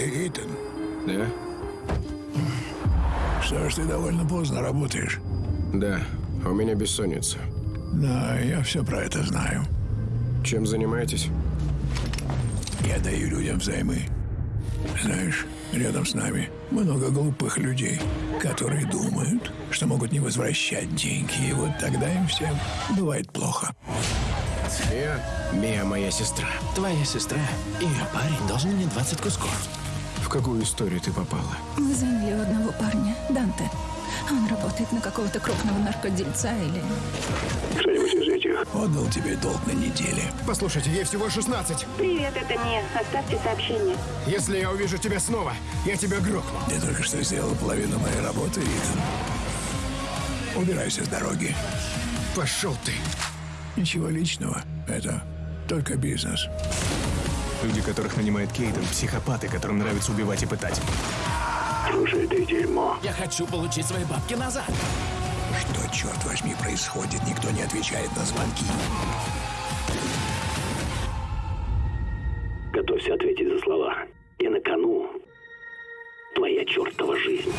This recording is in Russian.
Ты Итан. Да? Что ж, ты довольно поздно работаешь. Да. У меня бессонница. Да, я все про это знаю. Чем занимаетесь? Я даю людям взаймы. Знаешь, рядом с нами много глупых людей, которые думают, что могут не возвращать деньги, и вот тогда им всем бывает плохо. Я Мия моя сестра. Твоя сестра и ее парень должны мне 20 кусков. В какую историю ты попала? Мы заняли у одного парня, Данте. Он работает на какого-то крупного наркодельца или... Кто-нибудь из этих отдал тебе долг на неделе. Послушайте, ей всего 16. Привет, это Мия. Оставьте сообщение. Если я увижу тебя снова, я тебя грохну. Ты только что сделал половину моей работы, Итан. Убирайся с дороги. Пошел ты. Ничего личного. Это только бизнес. Люди, которых нанимает Кейтон, психопаты, которым нравится убивать и пытать. Слушай, ты дерьмо. Я хочу получить свои бабки назад. Что, черт возьми, происходит? Никто не отвечает на звонки. Готовься ответить за слова. И на кону твоя чертова жизнь.